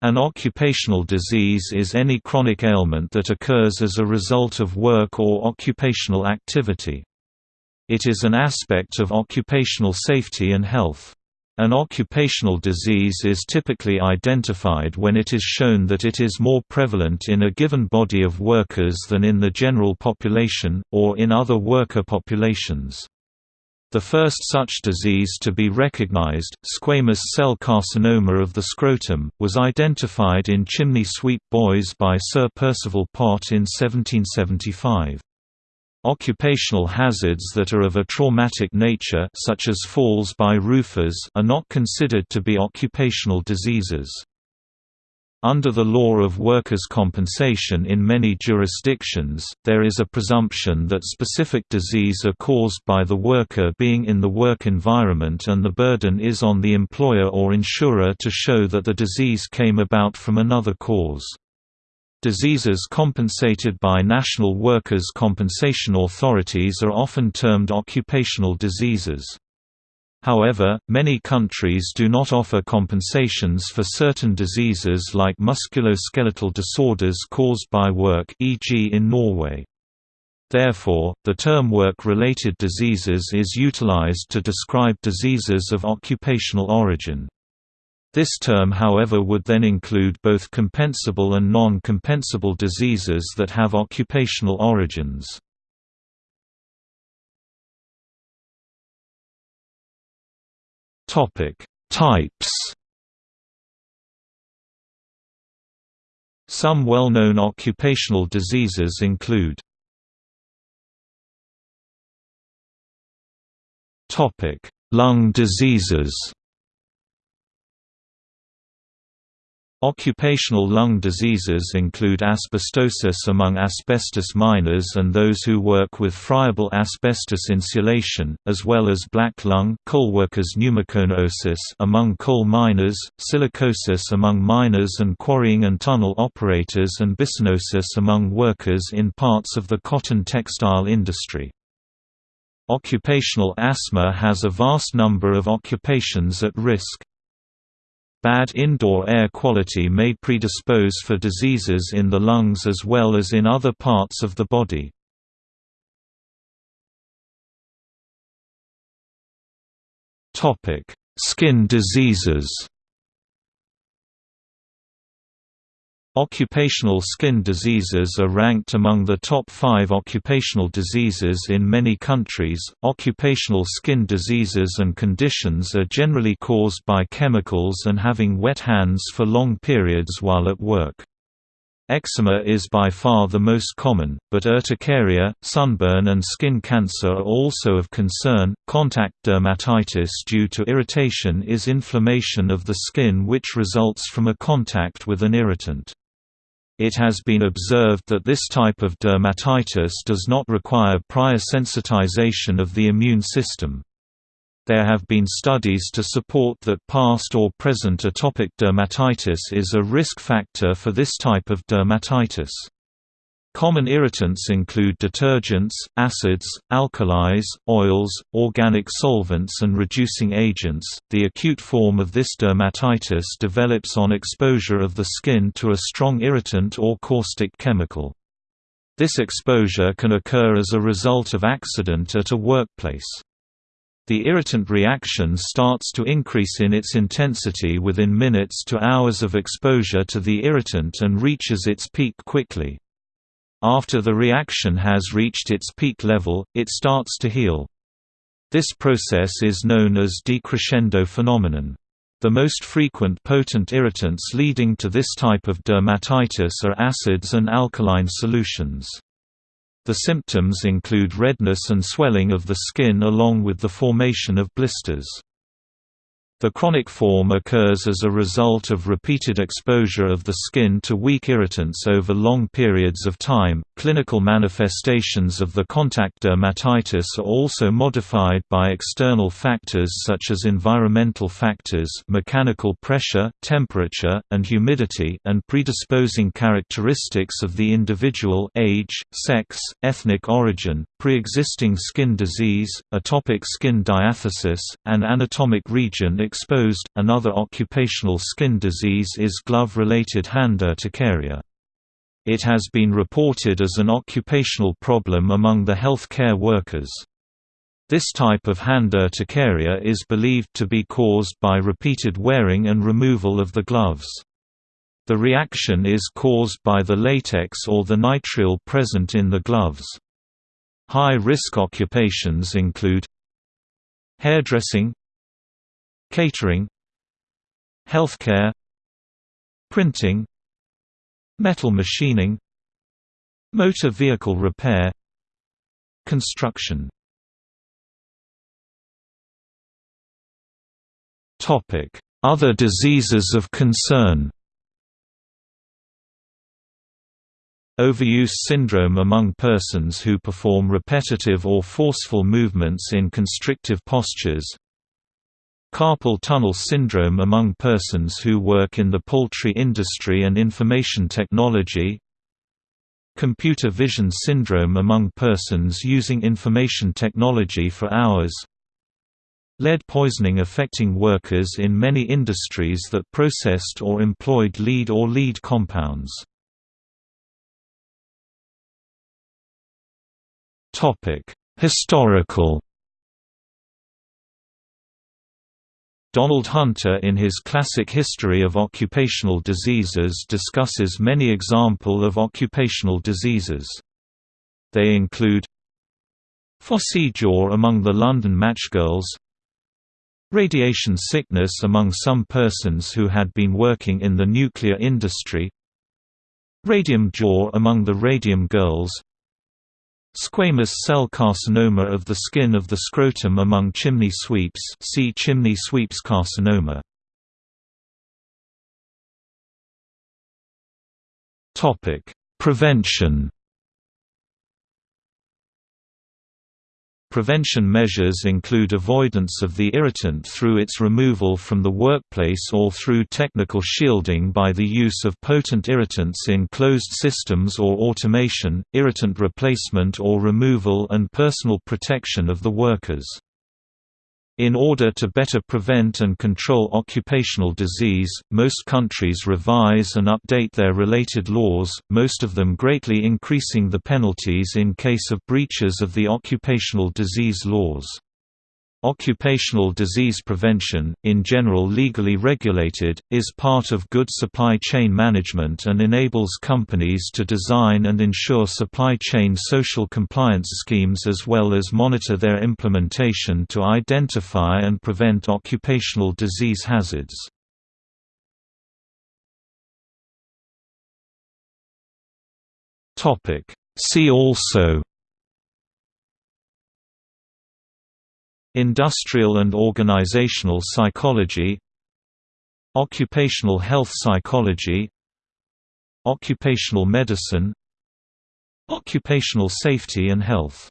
An occupational disease is any chronic ailment that occurs as a result of work or occupational activity. It is an aspect of occupational safety and health. An occupational disease is typically identified when it is shown that it is more prevalent in a given body of workers than in the general population, or in other worker populations. The first such disease to be recognized, squamous cell carcinoma of the scrotum, was identified in chimney sweep boys by Sir Percival Pott in 1775. Occupational hazards that are of a traumatic nature such as falls by roofers are not considered to be occupational diseases. Under the law of workers' compensation in many jurisdictions, there is a presumption that specific disease are caused by the worker being in the work environment and the burden is on the employer or insurer to show that the disease came about from another cause. Diseases compensated by national workers' compensation authorities are often termed occupational diseases. However, many countries do not offer compensations for certain diseases like musculoskeletal disorders caused by work e.g. in Norway. Therefore, the term work-related diseases is utilized to describe diseases of occupational origin. This term however would then include both compensable and non-compensable diseases that have occupational origins. Topic: Types. Some well-known occupational diseases include Topic: Lung diseases. Occupational lung diseases include asbestosis among asbestos miners and those who work with friable asbestos insulation, as well as black lung coalworkers pneumoconiosis among coal miners, silicosis among miners and quarrying and tunnel operators and byssinosis among workers in parts of the cotton textile industry. Occupational asthma has a vast number of occupations at risk. Bad indoor air quality may predispose for diseases in the lungs as well as in other parts of the body. Skin diseases Occupational skin diseases are ranked among the top five occupational diseases in many countries. Occupational skin diseases and conditions are generally caused by chemicals and having wet hands for long periods while at work. Eczema is by far the most common, but urticaria, sunburn, and skin cancer are also of concern. Contact dermatitis due to irritation is inflammation of the skin which results from a contact with an irritant. It has been observed that this type of dermatitis does not require prior sensitization of the immune system. There have been studies to support that past or present atopic dermatitis is a risk factor for this type of dermatitis. Common irritants include detergents, acids, alkalis, oils, organic solvents, and reducing agents. The acute form of this dermatitis develops on exposure of the skin to a strong irritant or caustic chemical. This exposure can occur as a result of accident at a workplace. The irritant reaction starts to increase in its intensity within minutes to hours of exposure to the irritant and reaches its peak quickly. After the reaction has reached its peak level, it starts to heal. This process is known as decrescendo phenomenon. The most frequent potent irritants leading to this type of dermatitis are acids and alkaline solutions. The symptoms include redness and swelling of the skin along with the formation of blisters. The chronic form occurs as a result of repeated exposure of the skin to weak irritants over long periods of time. Clinical manifestations of the contact dermatitis are also modified by external factors such as environmental factors, mechanical pressure, temperature, and humidity, and predisposing characteristics of the individual age, sex, ethnic origin, pre-existing skin disease, atopic skin diathesis, and anatomic region exposed. Another occupational skin disease is glove-related hand urticaria. It has been reported as an occupational problem among the healthcare workers. This type of hand urticaria is believed to be caused by repeated wearing and removal of the gloves. The reaction is caused by the latex or the nitrile present in the gloves. High-risk occupations include hairdressing catering healthcare printing metal machining motor vehicle repair construction. Other diseases of concern. Overuse syndrome among persons who perform repetitive or forceful movements in constrictive postures Carpal tunnel syndrome among persons who work in the poultry industry and information technology Computer vision syndrome among persons using information technology for hours Lead poisoning affecting workers in many industries that processed or employed lead or lead compounds. Historical Donald Hunter in his classic History of Occupational Diseases discusses many example of occupational diseases. They include Phossy jaw among the London matchgirls Radiation sickness among some persons who had been working in the nuclear industry Radium jaw among the radium girls Squamous cell carcinoma of the skin of the scrotum among chimney sweeps see chimney sweeps carcinoma. Prevention Prevention measures include avoidance of the irritant through its removal from the workplace or through technical shielding by the use of potent irritants in closed systems or automation, irritant replacement or removal and personal protection of the workers. In order to better prevent and control occupational disease, most countries revise and update their related laws, most of them greatly increasing the penalties in case of breaches of the occupational disease laws. Occupational disease prevention, in general legally regulated, is part of good supply chain management and enables companies to design and ensure supply chain social compliance schemes as well as monitor their implementation to identify and prevent occupational disease hazards. See also Industrial and organizational psychology Occupational health psychology Occupational medicine Occupational safety and health